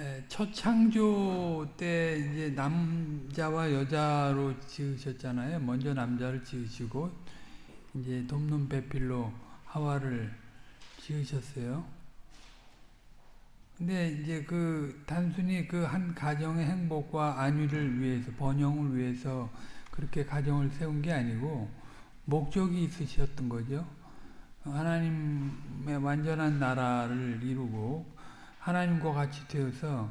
에, 첫 창조 때 이제 남자와 여자로 지으셨잖아요. 먼저 남자를 지으시고 이제 돕는 배필로 하와를 지으셨어요. 근데 이제 그 단순히 그 한 가정의 행복과 안위를 위해서 번영을 위해서 그렇게 가정을 세운 게 아니고 목적이 있으셨던 거죠. 하나님의 완전한 나라를 이루고 하나님과 같이 되어서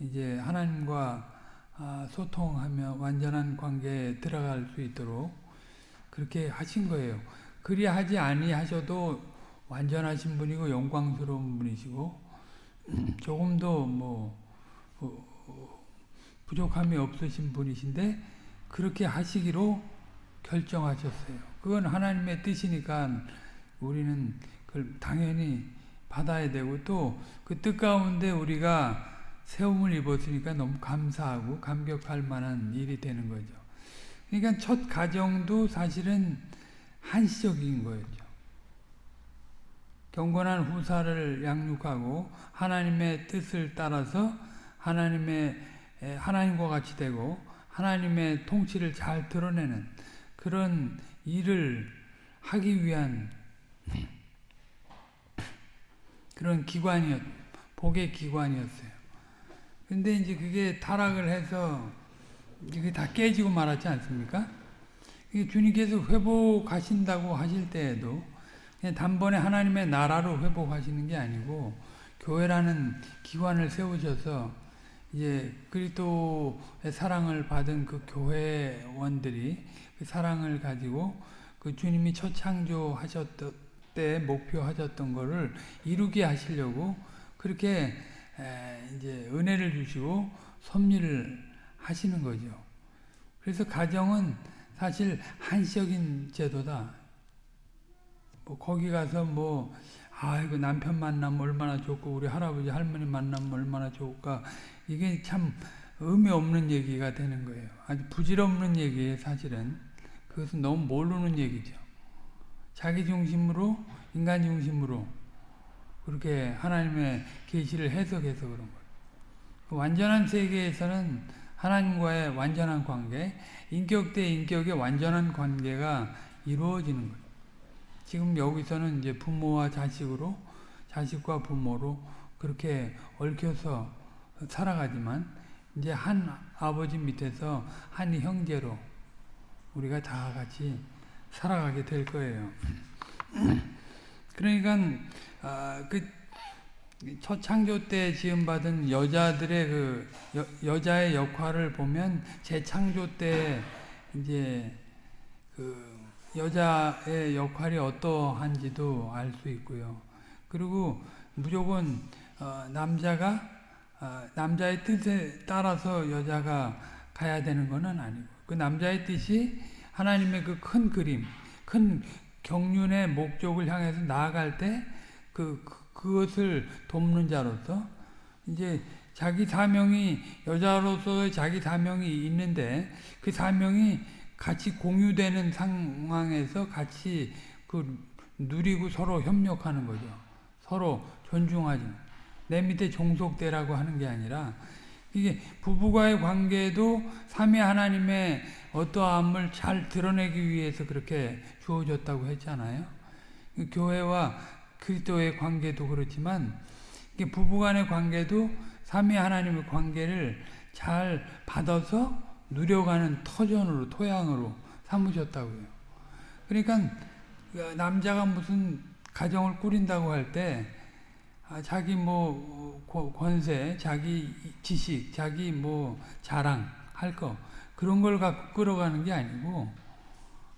이제 하나님과 아, 소통하며 완전한 관계에 들어갈 수 있도록 그렇게 하신 거예요. 그리하지 아니하셔도 완전하신 분이고 영광스러운 분이시고 조금도 뭐 어, 부족함이 없으신 분이신데 그렇게 하시기로 결정하셨어요. 그건 하나님의 뜻이니까 우리는 그걸 당연히 받아야 되고 또 그 뜻 가운데 우리가 세움을 입었으니까 너무 감사하고 감격할 만한 일이 되는 거죠. 그러니까 첫 가정도 사실은 한시적인 거였죠. 경건한 후사를 양육하고 하나님의 뜻을 따라서 하나님의 하나님과 같이 되고 하나님의 통치를 잘 드러내는 그런 일을 하기 위한 그런 기관이었, 복의 기관이었어요. 근데 이제 그게 타락을 해서 이게 다 깨지고 말았지 않습니까? 주님께서 회복하신다고 하실 때에도 단번에 하나님의 나라로 회복하시는 게 아니고 교회라는 기관을 세우셔서 이제 그리스도의 사랑을 받은 그 교회원들이 그 사랑을 가지고 그 주님이 첫 창조하셨던 때 목표하셨던 거를 이루게 하시려고 그렇게 이제 은혜를 주시고 섭리를 하시는 거죠. 그래서 가정은 사실 한시적인 제도다. 뭐 거기 가서 뭐 아이고 남편 만나면 얼마나 좋고 우리 할아버지 할머니 만나면 얼마나 좋을까 이게 참 의미 없는 얘기가 되는 거예요. 아주 부질없는 얘기예요 사실은. 그것은 너무 모르는 얘기죠. 자기 중심으로 인간 중심으로 그렇게 하나님의 계시를 해석해서 그런 거예요. 완전한 세계에서는 하나님과의 완전한 관계, 인격 대 인격의 완전한 관계가 이루어지는 거예요. 지금 여기서는 이제 부모와 자식으로, 자식과 부모로 그렇게 얽혀서 살아가지만 이제 한 아버지 밑에서 한 형제로 우리가 다 같이 살아가게 될 거예요. 그러니까 아, 그첫 창조 때 지음받은 여자들의 그 여, 자의 역할을 보면 재창조 때 이제 그 여자의 역할이 어떠한지도 알 수 있고요. 그리고 무조건 어, 남자가 어, 남자의 뜻에 따라서 여자가 가야 되는 것은 아니고 그 남자의 뜻이 하나님의 그 큰 그림, 큰 경륜의 목적을 향해서 나아갈 때 그, 그것을 돕는 자로서 이제 자기 사명이 여자로서의 자기 사명이 있는데 그 사명이 같이 공유되는 상황에서 같이 그 누리고 서로 협력하는 거죠. 서로 존중하지. 내 밑에 종속되라고 하는 게 아니라 이게 부부와의 관계도 삼위 하나님의 어떠함을 잘 드러내기 위해서 그렇게 주어졌다고 했잖아요. 교회와 그리스도의 관계도 그렇지만 부부간의 관계도 삼위 하나님의 관계를 잘 받아서 누려가는 터전으로 토양으로 삼으셨다고요. 그러니까 남자가 무슨 가정을 꾸린다고 할때 아, 자기 뭐 권세, 자기 지식, 자기 뭐 자랑 할 거 그런 걸 갖고 끌어가는 게 아니고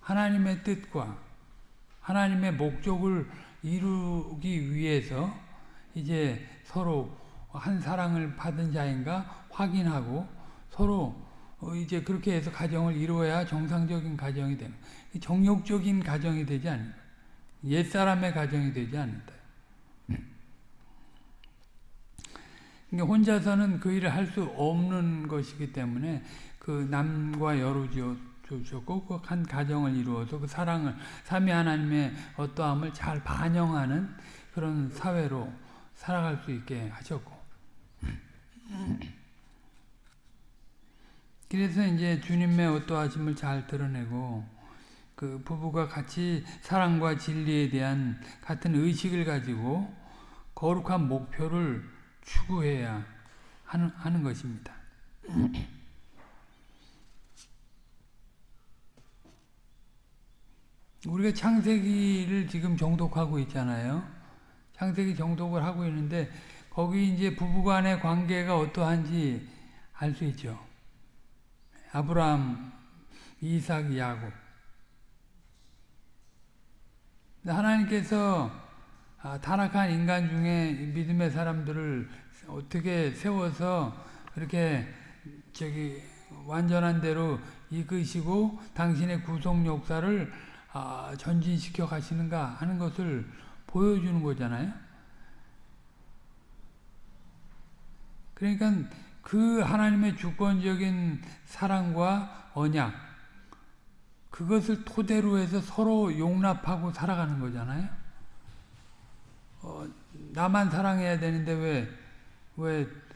하나님의 뜻과 하나님의 목적을 이루기 위해서 이제 서로 한 사랑을 받은 자인가 확인하고 서로 이제 그렇게 해서 가정을 이루어야 정상적인 가정이 되는 정욕적인 가정이 되지 않는다. 옛사람의 가정이 되지 않는다. 그러니까 혼자서는 그 일을 할 수 없는 것이기 때문에 그 남과 여로 주셨고 그 한 가정을 이루어서 그 사랑을 삼위 하나님의 어떠함을 잘 반영하는 그런 사회로 살아갈 수 있게 하셨고 그래서 이제 주님의 어떠하심을 잘 드러내고 그 부부가 같이 사랑과 진리에 대한 같은 의식을 가지고 거룩한 목표를 추구해야 하는, 하는 것입니다. 우리가 창세기를 지금 정독하고 있잖아요. 창세기 정독을 하고 있는데 거기 이제 부부간의 관계가 어떠한지 알 수 있죠. 아브라함, 이삭, 야곱. 하나님께서 아, 타락한 인간 중에 믿음의 사람들을 어떻게 세워서 그렇게 저기 완전한 대로 이끄시고 당신의 구속 역사를 아, 전진시켜 가시는가 하는 것을 보여주는 거잖아요. 그러니까 그 하나님의 주권적인 사랑과 언약 그것을 토대로 해서 서로 용납하고 살아가는 거잖아요. 어, 나만 사랑해야 되는데 왜 왜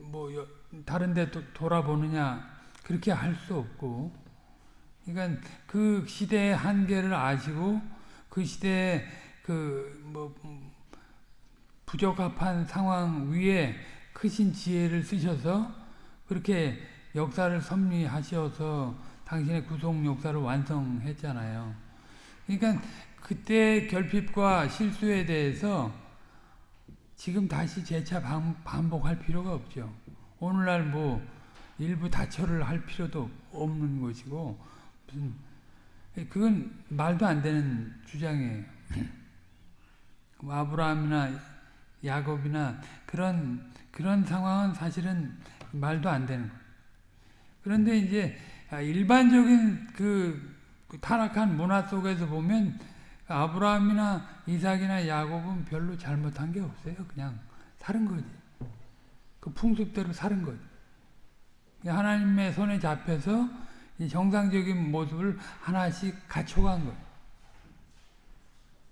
뭐 다른 데 돌아보느냐 그렇게 할 수 없고 그러니까 그 시대의 한계를 아시고 그 시대의 그뭐 부적합한 상황 위에 크신 지혜를 쓰셔서 그렇게 역사를 섭리하셔서 당신의 구속 역사를 완성했잖아요. 그러니까 그때 결핍과 실수에 대해서 지금 다시 재차 반복할 필요가 없죠. 오늘날 뭐 일부 다처를 할 필요도 없는 것이고 무슨 그건 말도 안 되는 주장이에요. 뭐 아브라함이나 야곱이나 그런 그런 상황은 사실은 말도 안 되는 거예요. 그런데 이제 일반적인 그 타락한 문화 속에서 보면 아브라함이나 이삭이나 야곱은 별로 잘못한 게 없어요. 그냥 사는 거지. 그 풍습대로 사는 거지. 하나님의 손에 잡혀서 정상적인 모습을 하나씩 갖춰간 거예요.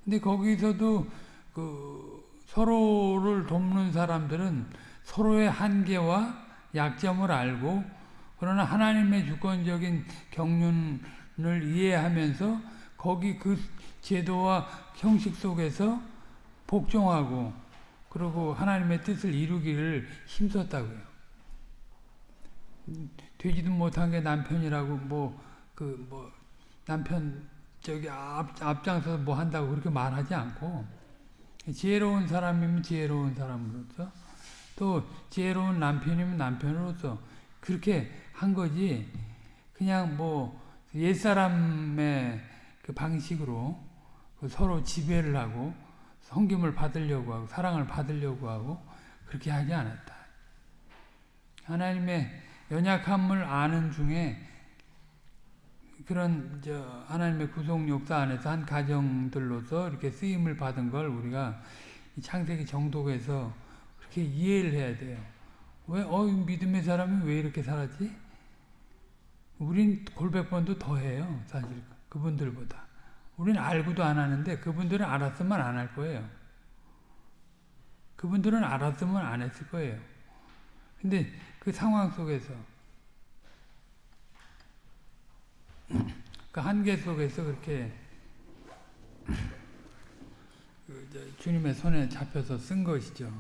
근데 거기서도 그 서로를 돕는 사람들은 서로의 한계와 약점을 알고 그러나 하나님의 주권적인 경륜을 이해하면서 거기 그 제도와 형식 속에서 복종하고 그리고 하나님의 뜻을 이루기를 힘썼다고요. 되지도 못한 게 남편이라고 뭐 그뭐 그 뭐 남편 저기 앞, 앞장서서 뭐 한다고 그렇게 말하지 않고 지혜로운 사람이면 지혜로운 사람으로서 또 지혜로운 남편이면 남편으로서 그렇게 한 거지 그냥 뭐 옛사람의 그 방식으로 그 서로 지배를 하고 성김을 받으려고 하고 사랑을 받으려고 하고 그렇게 하지 않았다. 하나님의 연약함을 아는 중에 그런 저 하나님의 구속 역사 안에서 한 가정들로서 이렇게 쓰임을 받은 걸 우리가 창세기 정독에서 그렇게 이해를 해야 돼요. 왜, 어, 믿음의 사람이 왜 이렇게 살았지? 우린 골백 번도 더 해요, 사실. 그분들보다. 우리는 알고도 안 하는데 그분들은 알았으면 안 할 거예요. 그분들은 알았으면 안 했을 거예요. 근데 그 상황 속에서 그 한계 속에서 그렇게 그 주님의 손에 잡혀서 쓴 것이죠.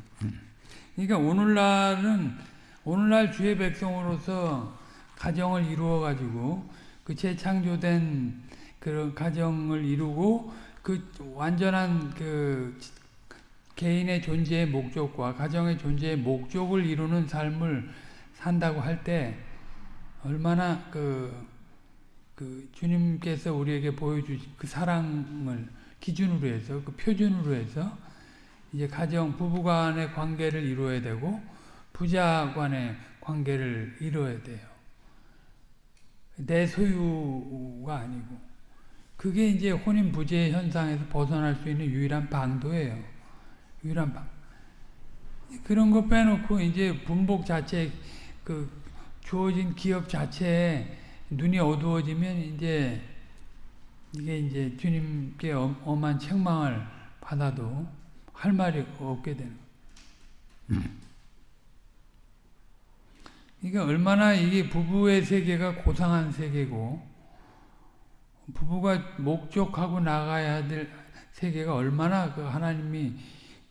그러니까 오늘날은 오늘날 주의 백성으로서 가정을 이루어 가지고 그 재창조된 그런 가정을 이루고 그 완전한 그 개인의 존재의 목적과 가정의 존재의 목적을 이루는 삶을 산다고 할 때 얼마나 그, 그 주님께서 우리에게 보여주신 그 사랑을 기준으로 해서 그 표준으로 해서 이제 가정 부부 간의 관계를 이루어야 되고 부자 간의 관계를 이루어야 돼요. 내 소유가 아니고 그게 이제 혼인 부재 현상에서 벗어날 수 있는 유일한 방도예요. 유일한 방. 그런 거 빼놓고 이제 분복 자체 그 주어진 기업 자체에 눈이 어두워지면 이제 이게 이제 주님께 엄한 책망을 받아도 할 말이 없게 되는 음. 이게 얼마나 이게 부부의 세계가 고상한 세계고 부부가 목적하고 나가야 될 세계가 얼마나 그 하나님이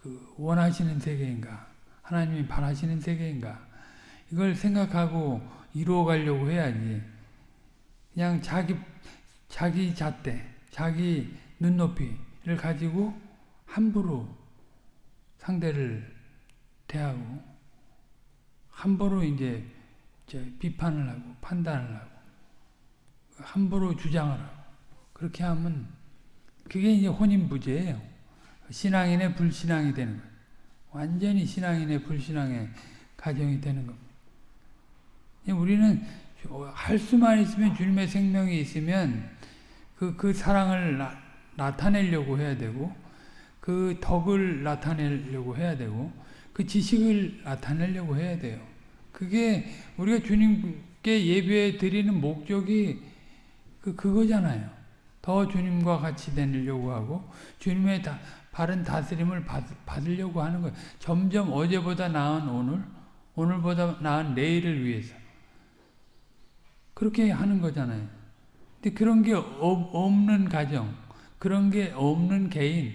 그 원하시는 세계인가 하나님이 바라시는 세계인가 이걸 생각하고 이루어가려고 해야지 그냥 자기 자기 잣대 자기 눈높이를 가지고 함부로 상대를 대하고 함부로 이제 비판을 하고 판단을 하고 함부로 주장을 하고 그렇게 하면 그게 이제 혼인부재예요. 신앙인의 불신앙이 되는 거예요. 완전히 신앙인의 불신앙의 가정이 되는 겁니다. 우리는 할 수만 있으면 주님의 생명이 있으면 그, 그 사랑을 나, 나타내려고 해야 되고 그 덕을 나타내려고 해야 되고 그 지식을 나타내려고 해야 돼요. 그게 우리가 주님께 예배 드리는 목적이 그 그거잖아요. 더 주님과 같이 되려고 하고 주님의 다, 바른 다스림을 받, 받으려고 하는 거예요. 점점 어제보다 나은 오늘, 오늘보다 나은 내일을 위해서 그렇게 하는 거잖아요. 근데 그런 게 없는 가정, 그런 게 없는 개인,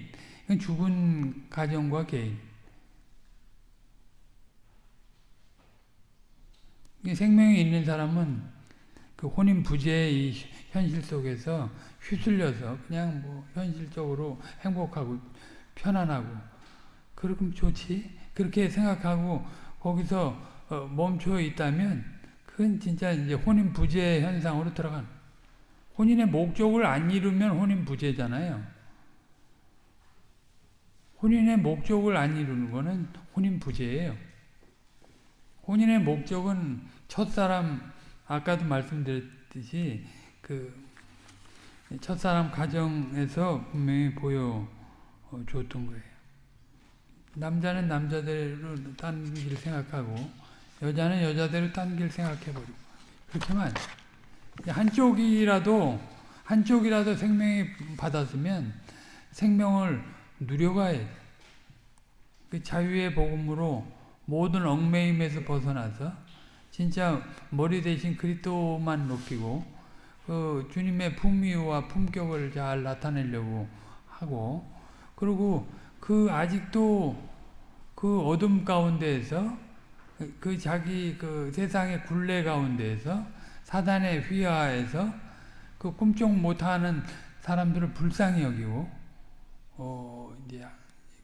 죽은 가정과 개인. 생명이 있는 사람은 그 혼인 부재의 현실 속에서 휘둘려서 그냥 뭐 현실적으로 행복하고 편안하고 그러면 좋지 그렇게 생각하고 거기서 어 멈춰 있다면 그건 진짜 이제 혼인 부재 현상으로 들어간 혼인의 목적을 안 이루면 혼인 부재잖아요. 혼인의 목적을 안 이루는 거는 혼인 부재예요. 혼인의 목적은 첫사람 아까도 말씀드렸듯이 그 첫사람 가정에서 분명히 보여 줬던 거예요. 남자는 남자대로 딴 길 생각하고 여자는 여자대로 딴 길 생각해버리고 그렇게만 한쪽이라도 한쪽이라도 생명이 받았으면 생명을 누려가야 그 자유의 복음으로 모든 얽매임에서 벗어나서 진짜 머리 대신 그리스도만 높이고 그 주님의 품위와 품격을 잘 나타내려고 하고 그리고 그 아직도 그 어둠 가운데에서 그 자기 그 세상의 굴레 가운데에서 사단의 휘하에서 그 꿈쩍 못하는 사람들을 불쌍히 여기고 어 이제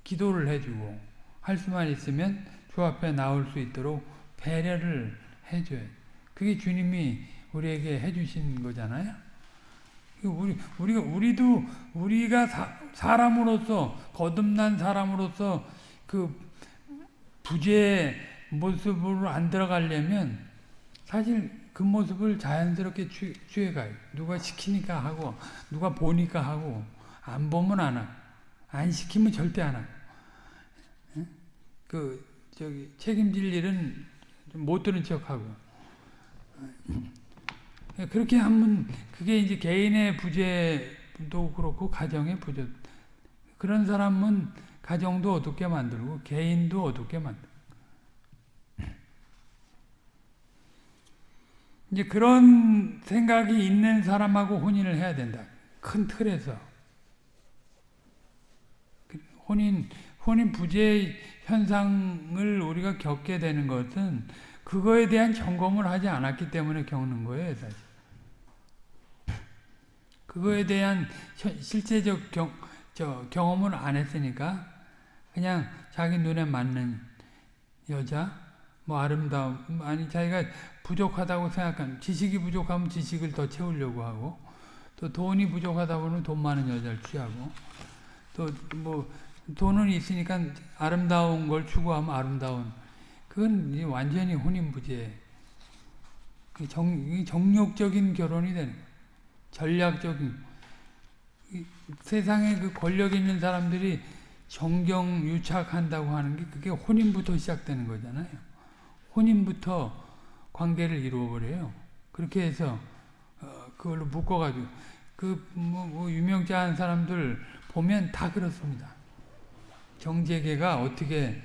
기도를 해주고 할 수만 있으면 주 앞에 나올 수 있도록 배려를 해줘요. 그게 주님이 우리에게 해주신 거잖아요. 우리 우리가 우리도 우리가 사, 사람으로서 거듭난 사람으로서 그 부재 모습으로 안 들어가려면 사실 그 모습을 자연스럽게 취, 취해가요. 누가 시키니까 하고 누가 보니까 하고 안 보면 안 하고 안 시키면 절대 안 하고. 그 저기 책임질 일은 못 들은 척 하고 그렇게 하면 그게 이제 개인의 부재도 그렇고 가정의 부재 그런 사람은 가정도 어둡게 만들고 개인도 어둡게 만들고 이제 그런 생각이 있는 사람하고 혼인을 해야 된다. 큰 틀에서 혼인 혼인 부재 현상을 우리가 겪게 되는 것은 그거에 대한 점검을 하지 않았기 때문에 겪는 거예요, 사실. 그거에 대한 실제적 경, 저, 경험을 안 했으니까 그냥 자기 눈에 맞는 여자, 뭐 아름다움, 아니 자기가 부족하다고 생각하는 지식이 부족하면 지식을 더 채우려고 하고 또 돈이 부족하다고는 돈 많은 여자를 취하고 또 뭐 돈은 있으니까 아름다운 걸 추구하면 아름다운 그건 완전히 혼인부재 정, 정욕적인 결혼이 되는 거예요. 전략적인 세상에 그 권력 있는 사람들이 정경 유착한다고 하는 게 그게 혼인부터 시작되는 거잖아요. 혼인부터 관계를 이루어버려요. 그렇게 해서 어, 그걸로 묶어가지고 그뭐 뭐 유명자한 사람들 보면 다 그렇습니다. 정재계가 어떻게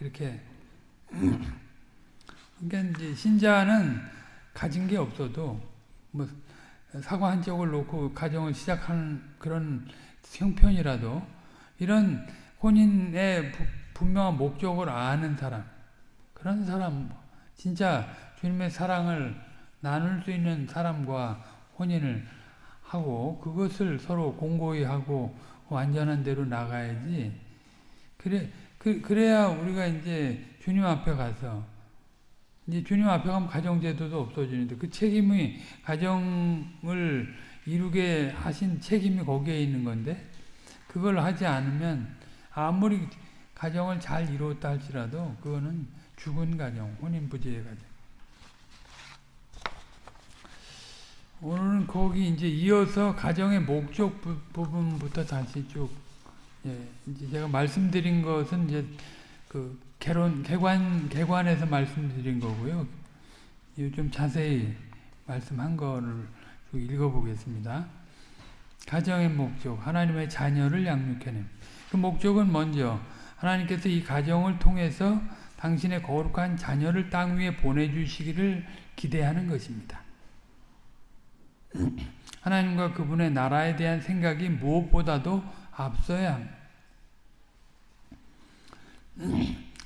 이렇게 그러니까 이제 신자는 가진 게 없어도 뭐 사과 한 쪽을 놓고 가정을 시작하는 그런 형편이라도 이런 혼인의 부, 분명한 목적을 아는 사람 그런 사람 진짜 주님의 사랑을 나눌 수 있는 사람과 혼인을 하고 그것을 서로 공고히 하고 완전한 대로 나가야지. 그래 그, 그래야 우리가 이제 주님 앞에 가서 이제 주님 앞에 가면 가정제도도 없어지는데 그 책임이 가정을 이루게 하신 책임이 거기에 있는 건데 그걸 하지 않으면 아무리 가정을 잘 이루었다 할지라도 그거는 죽은 가정, 혼인부재의 가정. 오늘은 거기 이제 이어서 가정의 목적 부, 분부터 다시 쭉, 예, 이제 제가 말씀드린 것은 이제 그 개론, 개관, 개관에서 말씀드린 거고요. 좀 자세히 말씀한 거를 읽어보겠습니다. 가정의 목적, 하나님의 자녀를 양육해냄. 그 목적은 먼저 하나님께서 이 가정을 통해서 당신의 거룩한 자녀를 땅 위에 보내주시기를 기대하는 것입니다. 하나님과 그분의 나라에 대한 생각이 무엇보다도 앞서야 합니다.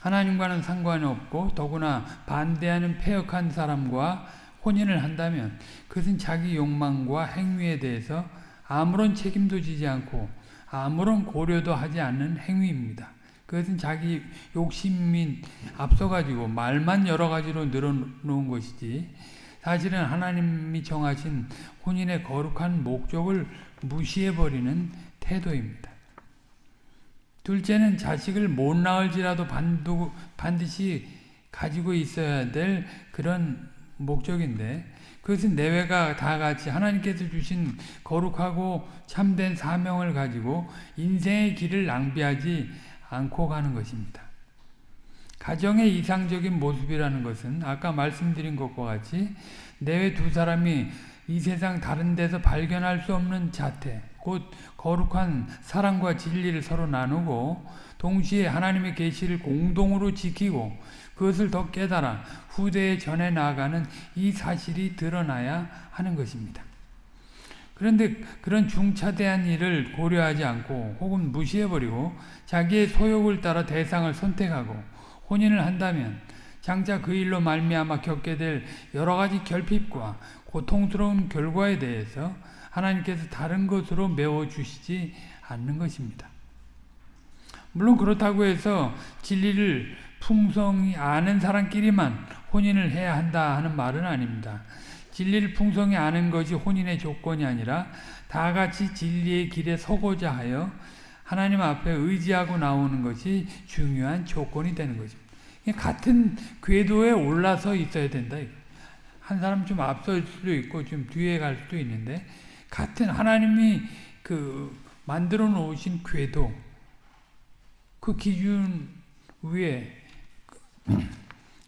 하나님과는 상관이 없고 더구나 반대하는 폐역한 사람과 혼인을 한다면 그것은 자기 욕망과 행위에 대해서 아무런 책임도 지지 않고 아무런 고려도 하지 않는 행위입니다. 그것은 자기 욕심이 앞서가지고 말만 여러 가지로 늘어놓은 것이지 사실은 하나님이 정하신 혼인의 거룩한 목적을 무시해버리는 태도입니다. 둘째는 자식을 못 낳을지라도 반드시 가지고 있어야 될 그런 목적인데 그것은 내외가 다 같이 하나님께서 주신 거룩하고 참된 사명을 가지고 인생의 길을 낭비하지 않고 가는 것입니다. 가정의 이상적인 모습이라는 것은 아까 말씀드린 것과 같이 내외 두 사람이 이 세상 다른 데서 발견할 수 없는 자태, 곧 거룩한 사랑과 진리를 서로 나누고 동시에 하나님의 계시를 공동으로 지키고 그것을 더 깨달아 후대에 전해 나가는 이 사실이 드러나야 하는 것입니다. 그런데 그런 중차대한 일을 고려하지 않고 혹은 무시해버리고 자기의 소욕을 따라 대상을 선택하고 혼인을 한다면 장차 그 일로 말미암아 겪게 될 여러 가지 결핍과 고통스러운 결과에 대해서 하나님께서 다른 것으로 메워주시지 않는 것입니다. 물론 그렇다고 해서 진리를 풍성히 아는 사람끼리만 혼인을 해야 한다 하는 말은 아닙니다. 진리를 풍성히 아는 것이 혼인의 조건이 아니라 다 같이 진리의 길에 서고자 하여 하나님 앞에 의지하고 나오는 것이 중요한 조건이 되는 것입니다. 같은 궤도에 올라서 있어야 된다. 한 사람 좀 앞설 수도 있고 좀 뒤에 갈 수도 있는데 같은 하나님이 그 만들어 놓으신 궤도 그 기준 위에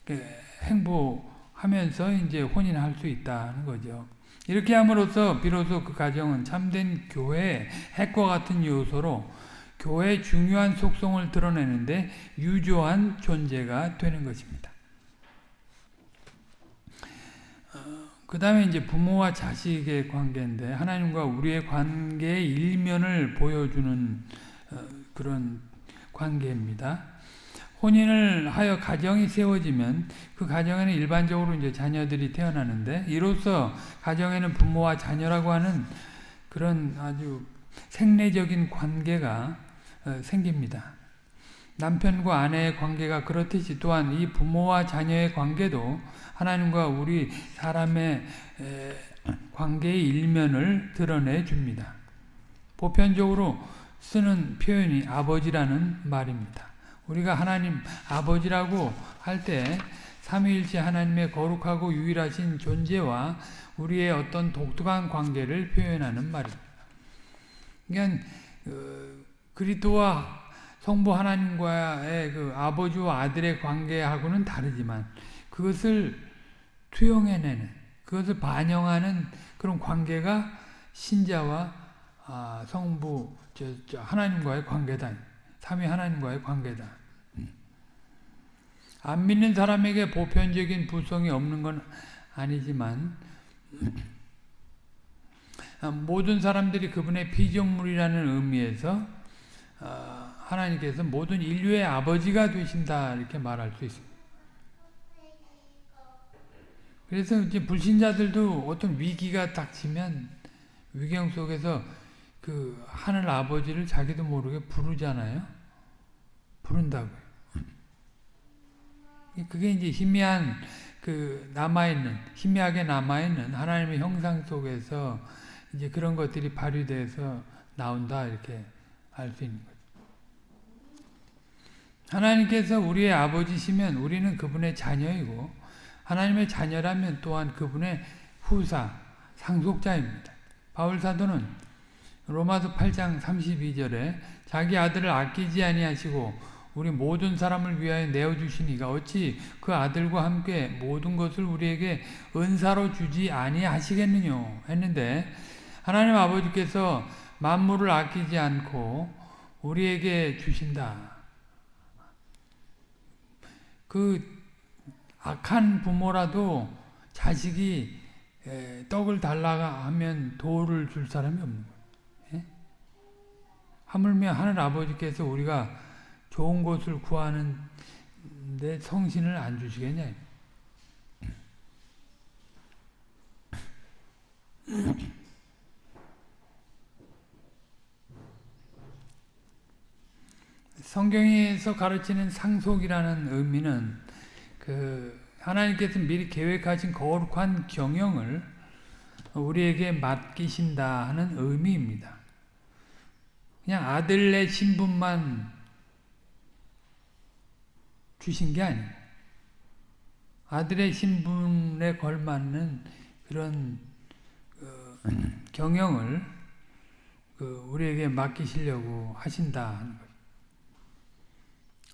그 행보하면서 이제 혼인할 수 있다는 거죠. 이렇게 함으로써 비로소 그 가정은 참된 교회의 핵과 같은 요소로 교회의 중요한 속성을 드러내는데 유조한 존재가 되는 것입니다. 그 다음에 이제 부모와 자식의 관계인데 하나님과 우리의 관계의 일면을 보여주는 어, 그런 관계입니다. 혼인을 하여 가정이 세워지면 그 가정에는 일반적으로 이제 자녀들이 태어나는데 이로써 가정에는 부모와 자녀라고 하는 그런 아주 생리적인 관계가 어, 생깁니다. 남편과 아내의 관계가 그렇듯이 또한 이 부모와 자녀의 관계도 하나님과 우리 사람의 관계의 일면을 드러내 줍니다. 보편적으로 쓰는 표현이 아버지라는 말입니다. 우리가 하나님 아버지라고 할 때 삼위일체 하나님의 거룩하고 유일하신 존재와 우리의 어떤 독특한 관계를 표현하는 말입니다. 그러니까 그리스도와 성부 하나님과의 그 아버지와 아들의 관계하고는 다르지만 그것을 투영해내는 그것을 반영하는 그런 관계가 신자와 아, 성부 저, 저 하나님과의 관계다. 삼위 하나님과의 관계다. 안 믿는 사람에게 보편적인 불성이 없는 건 아니지만 모든 사람들이 그분의 피조물이라는 의미에서 어, 하나님께서 모든 인류의 아버지가 되신다 이렇게 말할 수 있습니다. 그래서 이제 불신자들도 어떤 위기가 닥치면 위경 속에서 그 하늘 아버지를 자기도 모르게 부르잖아요. 부른다고요. 그게 이제 희미한 그 남아있는 희미하게 남아있는 하나님의 형상 속에서 이제 그런 것들이 발휘돼서 나온다 이렇게 알 수 있는 거죠. 하나님께서 우리의 아버지시면 우리는 그분의 자녀이고 하나님의 자녀라면 또한 그분의 후사, 상속자입니다. 바울 사도는 로마서 8장 32절에 자기 아들을 아끼지 아니하시고 우리 모든 사람을 위하여 내어주시니가 어찌 그 아들과 함께 모든 것을 우리에게 은사로 주지 아니하시겠느냐 했는데 하나님 아버지께서 만물을 아끼지 않고 우리에게 주신다. 그 악한 부모라도 자식이 떡을 달라가 하면 돌을 줄 사람이 없는 거예요. 예? 하물며 하늘 아버지께서 우리가 좋은 곳을 구하는데 성신을 안 주시겠냐. 성경에서 가르치는 상속이라는 의미는 그 하나님께서 미리 계획하신 거룩한 경영을 우리에게 맡기신다 하는 의미입니다. 그냥 아들의 신분만 주신 게 아니에요. 아들의 신분에 걸맞는 그런 그 경영을 그 우리에게 맡기시려고 하신다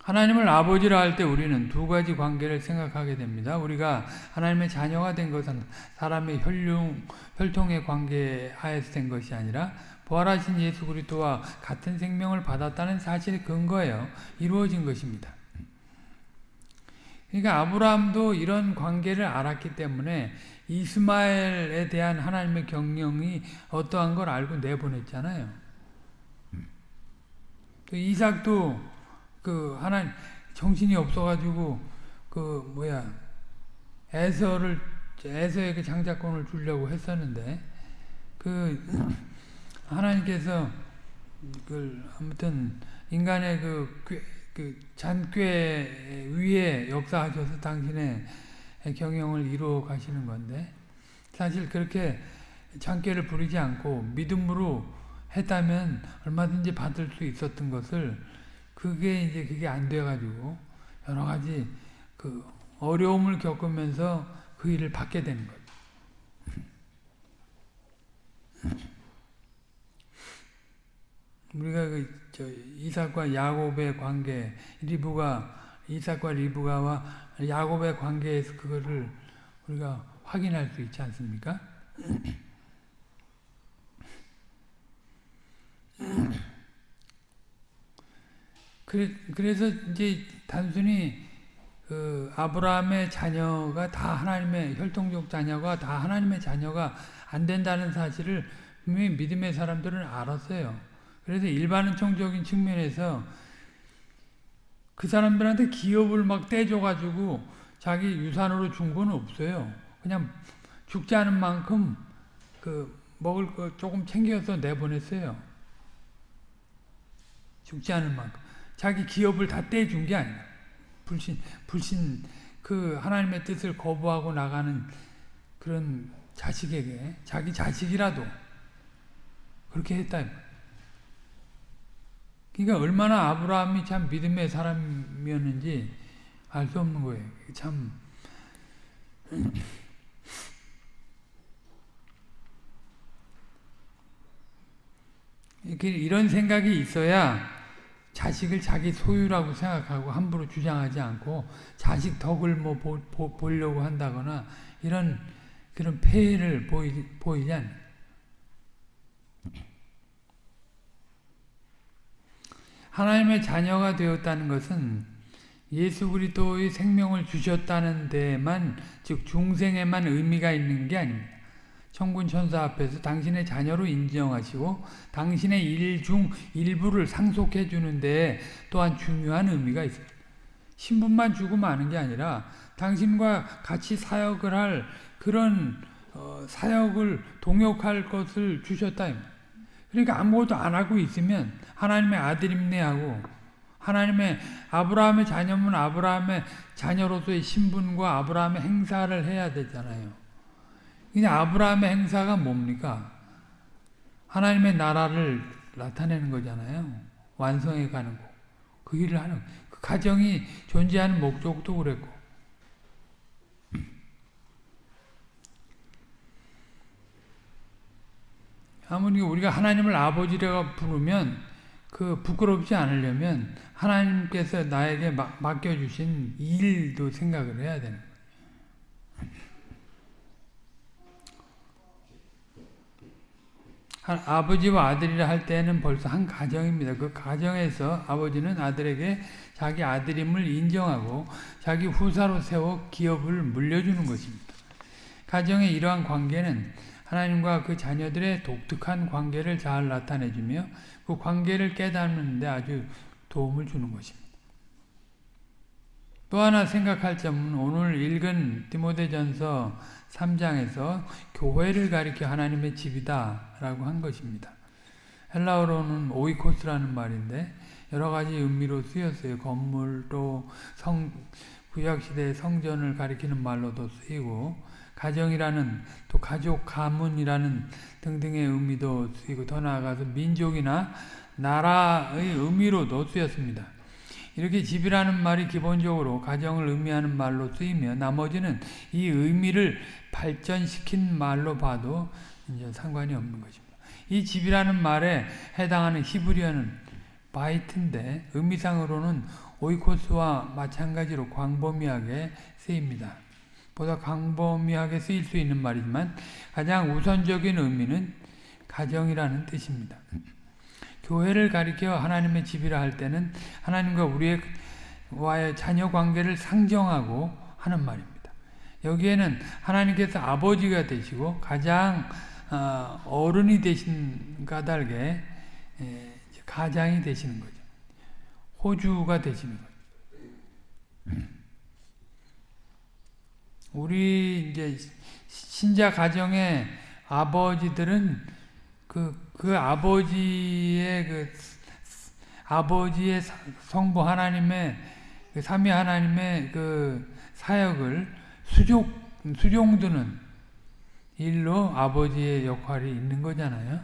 하나님을 아버지라 할 때 우리는 두 가지 관계를 생각하게 됩니다. 우리가 하나님의 자녀가 된 것은 사람의 혈융, 혈통의 관계 하에서 된 것이 아니라 부활하신 예수 그리스도와 같은 생명을 받았다는 사실의 근거예요. 이루어진 것입니다. 그러니까 아브라함도 이런 관계를 알았기 때문에 이스마엘에 대한 하나님의 경영이 어떠한 걸 알고 내보냈잖아요. 그 이삭도 그 하나님 정신이 없어가지고 그 뭐야 에서를 에서에게 장자권을 주려고 했었는데 그 하나님께서 그 아무튼 인간의 그, 그 잔꾀 위에 역사하셔서 당신의 경영을 이루어 가시는 건데 사실 그렇게 잔꾀를 부리지 않고 믿음으로 했다면 얼마든지 받을 수 있었던 것을 그게 이제 그게 안 돼가지고 여러 가지 그 어려움을 겪으면서 그 일을 받게 되는 거죠. 우리가 그 저 이삭과 야곱의 관계, 리브가 이삭과 리브가와 야곱의 관계에서 그거를 우리가 확인할 수 있지 않습니까? 그래 서 이제 단순히 그 아브라함의 자녀가 다 하나님의 혈통적 자녀가 다 하나님의 자녀가 안 된다는 사실을 분명히 믿음의 사람들은 알았어요. 그래서 일반적인 측면에서 그 사람들한테 기업을 막 떼줘가지고 자기 유산으로 준 건 없어요. 그냥 죽지 않은 만큼 그 먹을 거 조금 챙겨서 내보냈어요. 죽지 않은 만큼. 자기 기업을 다 떼준 게 아니야. 불신, 불신, 그 하나님의 뜻을 거부하고 나가는 그런 자식에게, 자기 자식이라도 그렇게 했다. 그러니까 얼마나 아브라함이 참 믿음의 사람이었는지 알 수 없는 거예요. 참. 이런 생각이 있어야 자식을 자기 소유라고 생각하고 함부로 주장하지 않고 자식 덕을 뭐 보, 보, 보려고 한다거나 이런 그런 폐해를 보이, 보이지 않는 하나님의 자녀가 되었다는 것은 예수 그리스도의 생명을 주셨다는 데만 즉 중생에만 의미가 있는 게 아닙니다. 천군 천사 앞에서 당신의 자녀로 인정하시고 당신의 일 중 일부를 상속해 주는데 또한 중요한 의미가 있습니다. 신분만 주고 마는 게 아니라 당신과 같이 사역을 할 그런 어, 사역을 동역할 것을 주셨다. 그러니까 아무것도 안 하고 있으면 하나님의 아들임네 하고 하나님의 아브라함의 자녀면 아브라함의 자녀로서의 신분과 아브라함의 행사를 해야 되잖아요. 그냥 아브라함의 행사가 뭡니까? 하나님의 나라를 나타내는 거잖아요. 완성해 가는 거. 그 일을 하는 그 가정이 존재하는 목적도 그랬고 아무리 우리가 하나님을 아버지라고 부르면 그 부끄럽지 않으려면 하나님께서 나에게 맡겨주신 일도 생각을 해야 되는 거예요. 아버지와 아들이라 할 때는 벌써 한 가정입니다. 그 가정에서 아버지는 아들에게 자기 아들임을 인정하고 자기 후사로 세워 기업을 물려주는 것입니다. 가정의 이러한 관계는 하나님과 그 자녀들의 독특한 관계를 잘 나타내주며 그 관계를 깨닫는 데 아주 도움을 주는 것입니다. 또 하나 생각할 점은 오늘 읽은 디모데전서 3장에서 교회를 가리켜 하나님의 집이다 라고 한 것입니다. 헬라어로는 오이코스라는 말인데 여러 가지 의미로 쓰였어요. 건물 또 성, 구약시대 성전을 가리키는 말로도 쓰이고 가정이라는 또 가족 가문이라는 등등의 의미도 쓰이고 더 나아가서 민족이나 나라의 의미로도 쓰였습니다. 이렇게 집이라는 말이 기본적으로 가정을 의미하는 말로 쓰이며 나머지는 이 의미를 발전시킨 말로 봐도 이제 상관이 없는 것입니다. 이 집이라는 말에 해당하는 히브리어는 바이트인데 의미상으로는 오이코스와 마찬가지로 광범위하게 쓰입니다. 보다 광범위하게 쓰일 수 있는 말이지만 가장 우선적인 의미는 가정이라는 뜻입니다. 교회를 가리켜 하나님의 집이라 할 때는 하나님과 우리의 와의 자녀 관계를 상정하고 하는 말입니다. 여기에는 하나님께서 아버지가 되시고 가장 어, 어른이 되신 까닭에 가장이 되시는 거죠. 호주가 되시는 거죠. 우리 이제 신자 가정의 아버지들은 그, 그 아버지의 그 아버지의 성부 하나님의 그 삼위 하나님의 그 사역을 수족 수종드는 일로 아버지의 역할이 있는 거잖아요.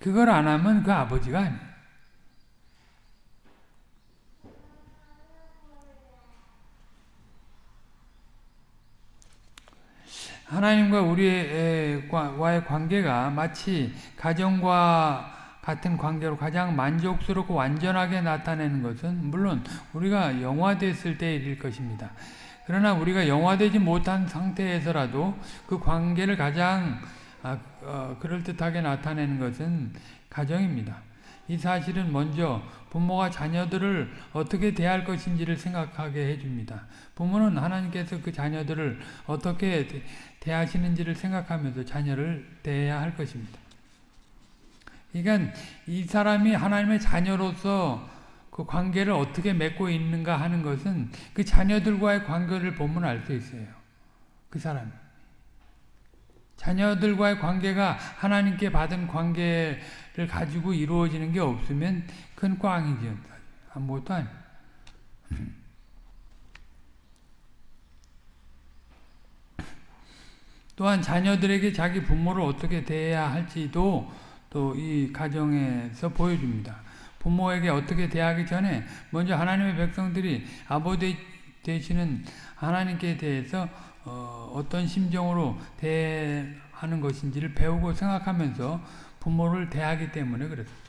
그걸 안 하면 그 아버지가 아니에요. 하나님과 우리와의 관계가 마치 가정과 같은 관계로 가장 만족스럽고 완전하게 나타내는 것은 물론 우리가 영화됐을 때일 것입니다. 그러나 우리가 영화되지 못한 상태에서라도 그 관계를 가장 아, 어, 그럴듯하게 나타내는 것은 가정입니다. 이 사실은 먼저 부모가 자녀들을 어떻게 대할 것인지를 생각하게 해줍니다. 부모는 하나님께서 그 자녀들을 어떻게 대하시는지를 생각하면서 자녀를 대해야 할 것입니다. 그러니까 이 사람이 하나님의 자녀로서 그 관계를 어떻게 맺고 있는가 하는 것은 그 자녀들과의 관계를 보면 알 수 있어요. 그 사람. 자녀들과의 관계가 하나님께 받은 관계를 가지고 이루어지는 게 없으면 큰 꽝이죠. 아무것도 아니에요. 또한 자녀들에게 자기 부모를 어떻게 대해야 할지도 또 이 가정에서 보여줍니다. 부모에게 어떻게 대하기 전에 먼저 하나님의 백성들이 아버지 되시는 하나님께 대해서 어, 떤 심정으로 대하는 것인지를 배우고 생각하면서 부모를 대하기 때문에 그렇습니다.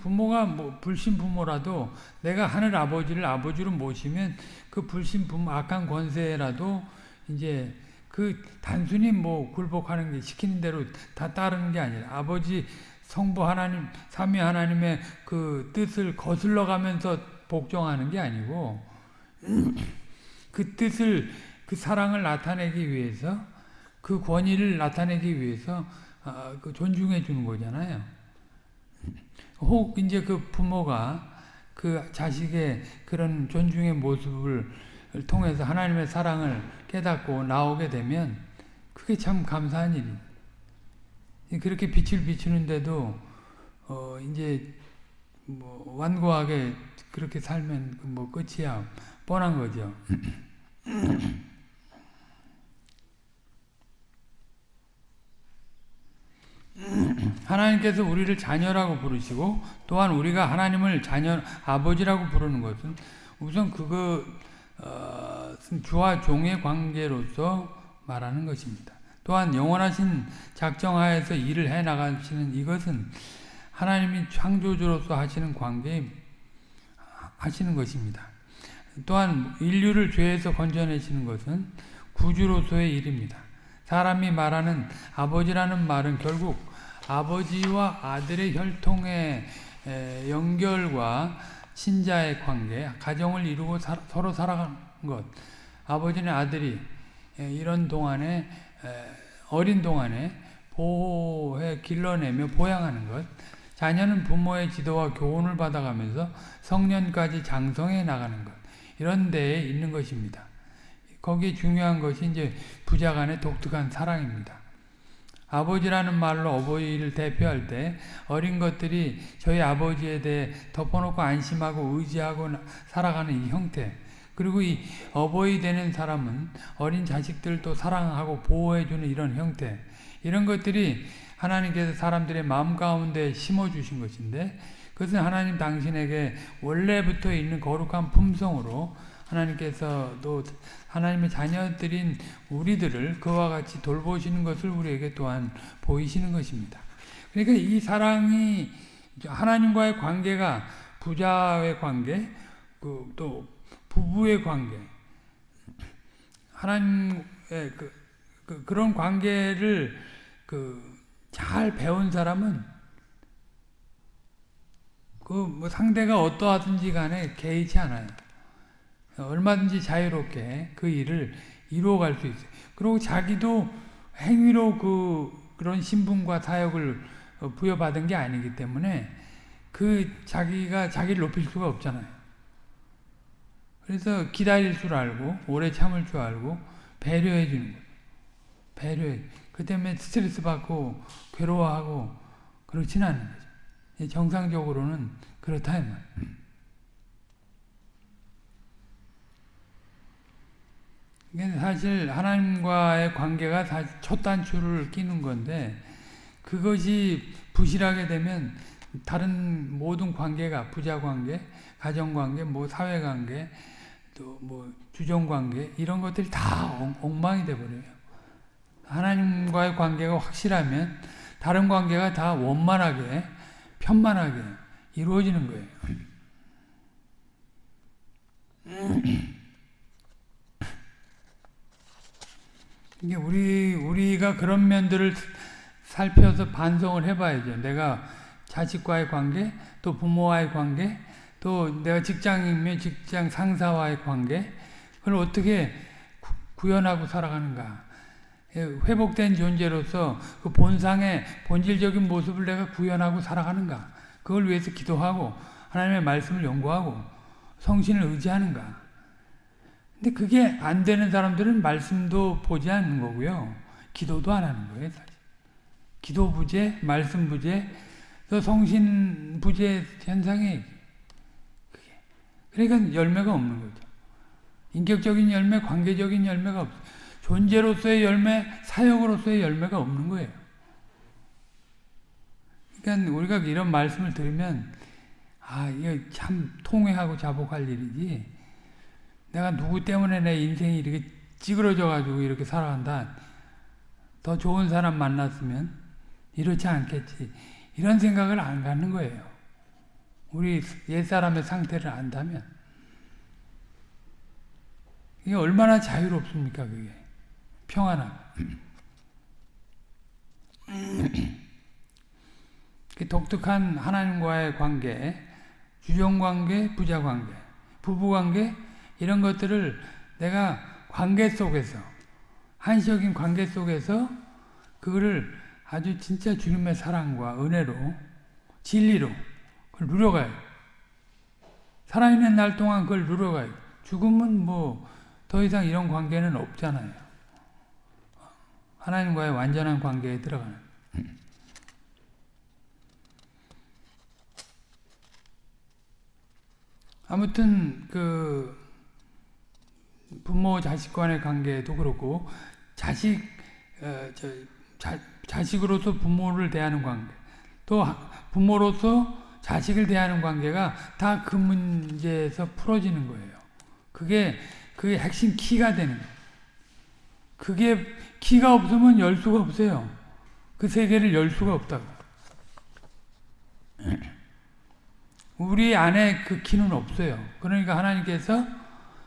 부모가 뭐 불신 부모라도 내가 하늘 아버지를 아버지로 모시면 그 불신 부모 악한 권세라도 이제 그 단순히 뭐 굴복하는 게 시키는 대로 다 따르는 게 아니라 아버지 성부 하나님 삼위 하나님의 그 뜻을 거슬러 가면서 복종하는 게 아니고 그 뜻을 그 사랑을 나타내기 위해서 그 권위를 나타내기 위해서 아, 그 존중해 주는 거잖아요. 혹 이제 그 부모가 그 자식의 그런 존중의 모습을 통해서 하나님의 사랑을 깨닫고 나오게 되면 그게 참 감사한 일이. 그렇게 빛을 비추는데도 어 이제 뭐 완고하게 그렇게 살면 뭐 끝이야 뻔한 거죠. 하나님께서 우리를 자녀라고 부르시고 또한 우리가 하나님을 자녀 아버지라고 부르는 것은 우선 그거 어, 주와 종의 관계로서 말하는 것입니다. 또한 영원하신 작정하에서 일을 해 나가시는 이것은 하나님이 창조주로서 하시는 관계 하시는 것입니다. 또한 인류를 죄에서 건져내시는 것은 구주로서의 일입니다. 사람이 말하는 아버지라는 말은 결국 아버지와 아들의 혈통의 연결과 친자의 관계, 가정을 이루고 사, 서로 살아가는 것. 아버지는 아들이 이런 동안에 어린 동안에 보호해 길러내며 보양하는 것. 자녀는 부모의 지도와 교훈을 받아가면서 성년까지 장성해 나가는 것. 이런 데에 있는 것입니다. 거기 중요한 것이 이제 부자 간의 독특한 사랑입니다. 아버지라는 말로 어버이를 대표할 때 어린 것들이 저희 아버지에 대해 덮어놓고 안심하고 의지하고 살아가는 이 형태 그리고 이 어버이 되는 사람은 어린 자식들도 사랑하고 보호해주는 이런 형태 이런 것들이 하나님께서 사람들의 마음 가운데 심어주신 것인데 그것은 하나님 당신에게 원래부터 있는 거룩한 품성으로 하나님께서도 하나님의 자녀들인 우리들을 그와 같이 돌보시는 것을 우리에게 또한 보이시는 것입니다. 그러니까 이 사랑이 하나님과의 관계가 부자의 관계, 그 또 부부의 관계, 하나님의 그, 그 그런 관계를 그 잘 배운 사람은 그 뭐 상대가 어떠하든지 간에 개의치 않아요. 얼마든지 자유롭게 그 일을 이루어갈 수 있어요. 그리고 자기도 행위로 그 그런 신분과 사역을 부여받은 게 아니기 때문에 그 자기가 자기를 높일 수가 없잖아요. 그래서 기다릴 줄 알고 오래 참을 줄 알고 배려해 주는 거예요. 배려해. 그 때문에 스트레스 받고 괴로워하고 그렇지는 않은 거죠. 정상적으로는 그렇다 이 말. 사실 하나님과의 관계가 첫 단추를 끼는 건데 그것이 부실하게 되면 다른 모든 관계가 부자 관계, 가정 관계, 뭐 사회 관계, 또 뭐 주종 관계 이런 것들이 다 엉망이 돼 버려요. 하나님과의 관계가 확실하면 다른 관계가 다 원만하게 편만하게 이루어지는 거예요. 이게 우리 우리가 그런 면들을 살펴서 반성을 해봐야죠. 내가 자식과의 관계, 또 부모와의 관계, 또 내가 직장이면 직장 상사와의 관계, 그걸 어떻게 구현하고 살아가는가. 예, 회복된 존재로서 그 본상의 본질적인 모습을 내가 구현하고 살아가는가. 그걸 위해서 기도하고 하나님의 말씀을 연구하고 성신을 의지하는가. 근데 그게 안 되는 사람들은 말씀도 보지 않는 거고요. 기도도 안 하는 거예요. 사실. 기도 부재, 말씀 부재, 또 성신 부재 현상이. 그러니까 열매가 없는 거죠. 인격적인 열매, 관계적인 열매가 없어. 존재로서의 열매, 사역으로서의 열매가 없는 거예요. 그러니까 우리가 이런 말씀을 들으면 아, 이게 참 통회하고 자복할 일이지. 내가 누구 때문에 내 인생이 이렇게 찌그러져 가지고 이렇게 살아간다. 더 좋은 사람 만났으면 이렇지 않겠지. 이런 생각을 안 갖는 거예요. 우리 옛사람의 상태를 안다면. 이게 얼마나 자유롭습니까, 그게. 평안하고. 그 독특한 하나님과의 관계, 주종관계, 부자관계. 부부관계 이런 것들을 내가 관계 속에서 한시적인 관계 속에서 그거를 아주 진짜 주님의 사랑과 은혜로 진리로 그걸 누려가요. 살아있는 날 동안 그걸 누려가요. 죽으면 뭐더 이상 이런 관계는 없잖아요. 하나님과의 완전한 관계에 들어가는. 아무튼 그 부모 자식 간의 관계도 그렇고 자식 어, 저, 자, 자식으로서 부모를 대하는 관계 또 부모로서 자식을 대하는 관계가 다 그 문제에서 풀어지는 거예요. 그게 그게 핵심 키가 되는 거예요. 그게 키가 없으면 열 수가 없어요. 그 세계를 열 수가 없다고. 우리 안에 그 키는 없어요. 그러니까 하나님께서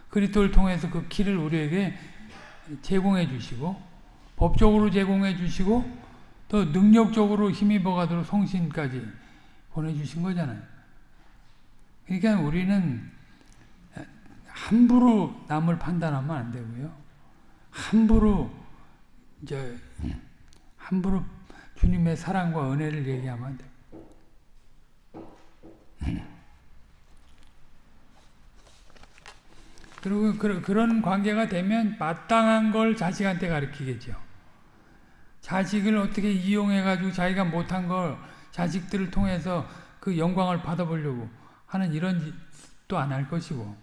그리스도를 통해서 그 키를 우리에게 제공해 주시고 법적으로 제공해 주시고 또 능력적으로 힘입어 가도록 성신까지 보내주신 거잖아요. 그러니까 우리는 함부로 남을 판단하면 안 되고요. 함부로 이제 함부로 주님의 사랑과 은혜를 얘기하면 안 돼요. 그리고 그런 관계가 되면 마땅한 걸 자식한테 가르치겠죠. 자식을 어떻게 이용해가지고 자기가 못한 걸 자식들을 통해서 그 영광을 받아보려고 하는 이런 짓도 안 할 것이고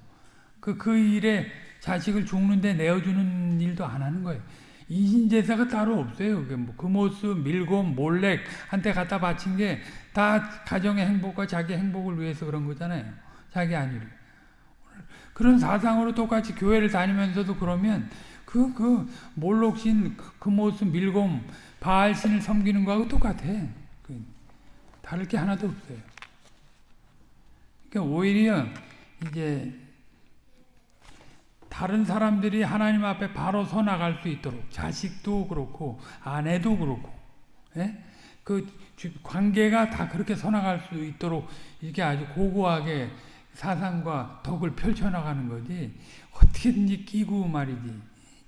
그, 그 일에 자식을 죽는데 내어주는 일도 안 하는 거예요. 이신제사가 따로 없어요. 뭐 금오스, 밀곰, 몰렉 한테 갖다 바친 게 다 가정의 행복과 자기 행복을 위해서 그런 거잖아요. 자기 아니를. 그런 사상으로 똑같이 교회를 다니면서도 그러면 그, 그, 몰록신, 금오스, 밀곰, 바알신을 섬기는 거하고 똑같아. 그, 다를 게 하나도 없어요. 그러니까 오히려 이제 다른 사람들이 하나님 앞에 바로 서 나갈 수 있도록 자식도 그렇고 아내도 그렇고 예? 그 관계가 다 그렇게 서 나갈 수 있도록 이렇게 아주 고고하게 사상과 덕을 펼쳐나가는 거지 어떻게든지 끼고 말이지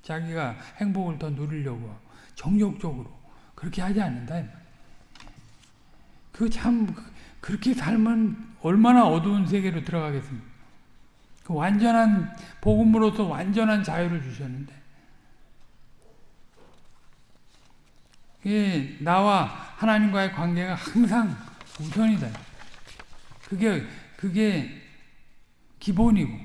자기가 행복을 더 누리려고 정욕적으로 그렇게 하지 않는다 그 참 그렇게 살면 얼마나 어두운 세계로 들어가겠습니까 그 완전한 복음으로서 완전한 자유를 주셨는데 예, 나와 하나님과의 관계가 항상 우선이다. 그게 그게 기본이고.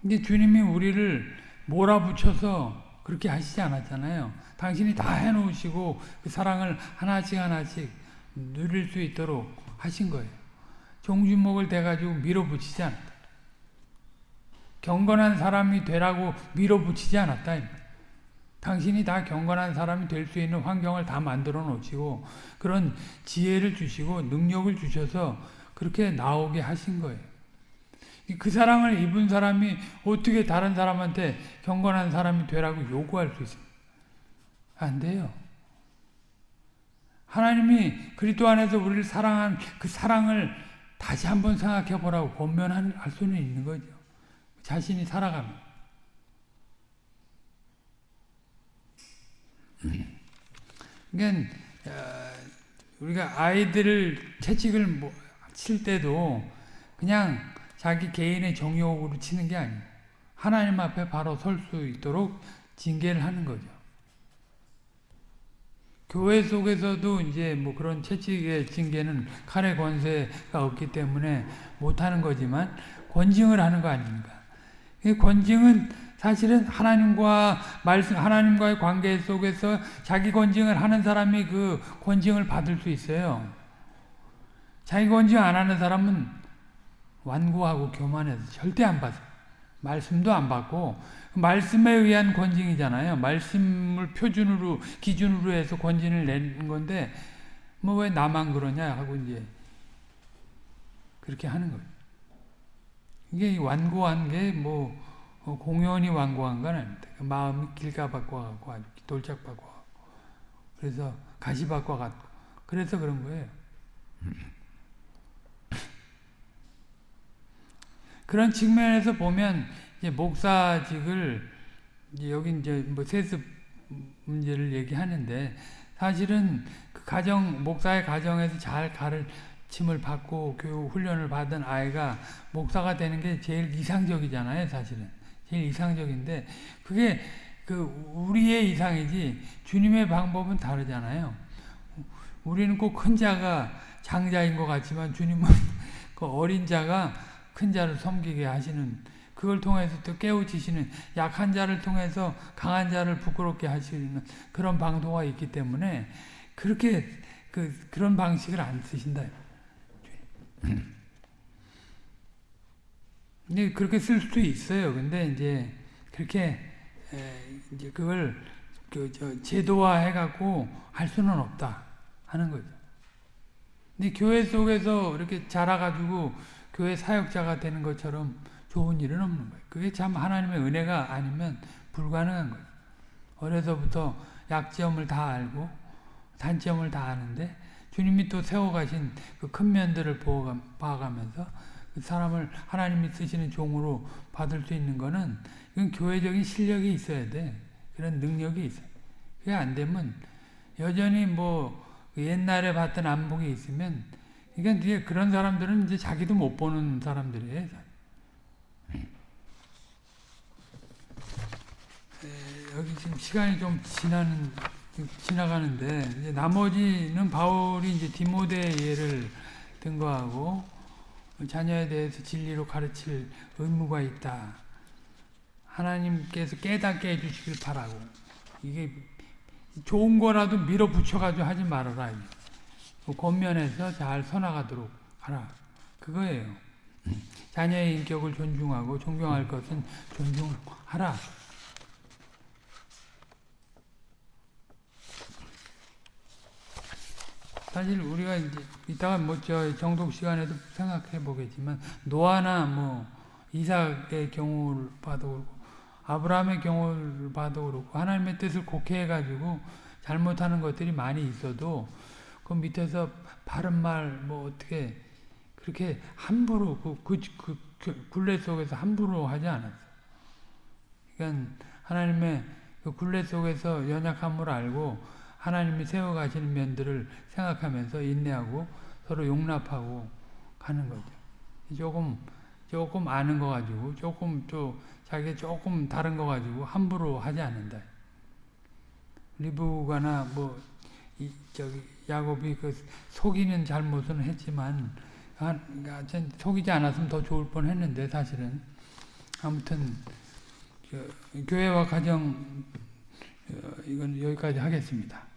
근데 주님이 우리를 몰아붙여서 그렇게 하시지 않았잖아요. 당신이 다 해놓으시고 그 사랑을 하나씩 하나씩 누릴 수 있도록 하신 거예요. 종주목을 대가지고 밀어붙이지 않았다. 경건한 사람이 되라고 밀어붙이지 않았다. 당신이 다 경건한 사람이 될 수 있는 환경을 다 만들어 놓으시고 그런 지혜를 주시고 능력을 주셔서 그렇게 나오게 하신 거예요. 그 사랑을 입은 사람이 어떻게 다른 사람한테 경건한 사람이 되라고 요구할 수 있습니까? 안 돼요. 하나님이 그리스도 안에서 우리를 사랑한 그 사랑을 다시 한번 생각해 보라고 권면할 수는 있는 거죠. 자신이 살아가면. 그러니까 우리가 아이들을 채찍을 뭐칠 때도 그냥 자기 개인의 정욕으로 치는 게 아니에요. 하나님 앞에 바로 설 수 있도록 징계를 하는 거죠. 교회 속에서도 이제 뭐 그런 채찍의 징계는 칼의 권세가 없기 때문에 못하는 거지만 권징을 하는 거 아닙니까? 권징은 사실은 하나님과 말씀, 하나님과의 관계 속에서 자기 권징을 하는 사람이 그 권징을 받을 수 있어요. 자기 권징 안 하는 사람은 완고하고 교만해서 절대 안 받아요. 말씀도 안 받고 말씀에 의한 권징이잖아요. 말씀을 표준으로 기준으로 해서 권징을 내는 건데 뭐 왜 나만 그러냐 하고 이제 그렇게 하는 거예요. 이게 완고한 게뭐 어, 공연히 완고한 건 아닙니다. 마음이 길가박과 같고 돌짝박과 같고 그래서 가시박과 같고 그래서 그런 거예요. 그런 측면에서 보면 이제 목사직을 이제 여기 이제 뭐 세습 문제를 얘기하는데 사실은 그 가정 목사의 가정에서 잘 가르침을 받고 교육 훈련을 받은 아이가 목사가 되는 게 제일 이상적이잖아요, 사실은. 제일 이상적인데 그게 그 우리의 이상이지 주님의 방법은 다르잖아요. 우리는 꼭 큰 자가 장자인 것 같지만 주님은 그 어린 자가 큰 자를 섬기게 하시는 그걸 통해서 또 깨우치시는 약한 자를 통해서 강한 자를 부끄럽게 하시는 그런 방도가 있기 때문에 그렇게 그 그런 방식을 안 쓰신다. 근데 그렇게 쓸 수도 있어요. 근데 이제 그렇게 이제 그걸 그 저 제도화 해갖고 할 수는 없다 하는 거죠. 근데 교회 속에서 이렇게 자라가지고 교회 사역자가 되는 것처럼 좋은 일은 없는 거예요. 그게 참 하나님의 은혜가 아니면 불가능한 거예요. 어려서부터 약점을 다 알고 단점을 다 아는데 주님이 또 세워가신 그 큰 면들을 봐가면서 그 사람을 하나님이 쓰시는 종으로 받을 수 있는 거는 이건 교회적인 실력이 있어야 돼. 그런 능력이 있어요. 그게 안 되면 여전히 뭐 옛날에 봤던 안목이 있으면 그러니까 이제 그런 사람들은 이제 자기도 못 보는 사람들이에요. 여기 지금 시간이 좀 지나는 지나가는데 나머지는 바울이 이제 디모데 예를 든 거하고 자녀에 대해서 진리로 가르칠 의무가 있다. 하나님께서 깨닫게 해주시길 바라고 이게 좋은 거라도 밀어붙여가지고 하지 말아라. 그 겉면에서 잘 서나가도록 하라. 그거예요. 자녀의 인격을 존중하고 존경할 것은 존중하라. 사실 우리가 이제 이따가 뭐 저 정독 시간에도 생각해 보겠지만 노아나 뭐 이삭의 경우를 봐도 그렇고 아브라함의 경우를 봐도 그렇고 하나님의 뜻을 곡해해 가지고 잘못하는 것들이 많이 있어도 그 밑에서 바른 말 뭐 어떻게 그렇게 함부로 그, 그, 그, 그 굴레 속에서 함부로 하지 않았어. 그러니까 하나님의 그 굴레 속에서 연약함을 알고 하나님이 세워가시는 면들을 생각하면서 인내하고 서로 용납하고 가는 거죠. 조금 조금 아는 거 가지고 조금 또 자기 조금 다른 거 가지고 함부로 하지 않는다. 리브가나 뭐 이, 저기 야곱이 그 속이는 잘못은 했지만 아, 속이지 않았으면 더 좋을 뻔했는데 사실은 아무튼 그, 교회와 가정 어, 이건 여기까지 하겠습니다.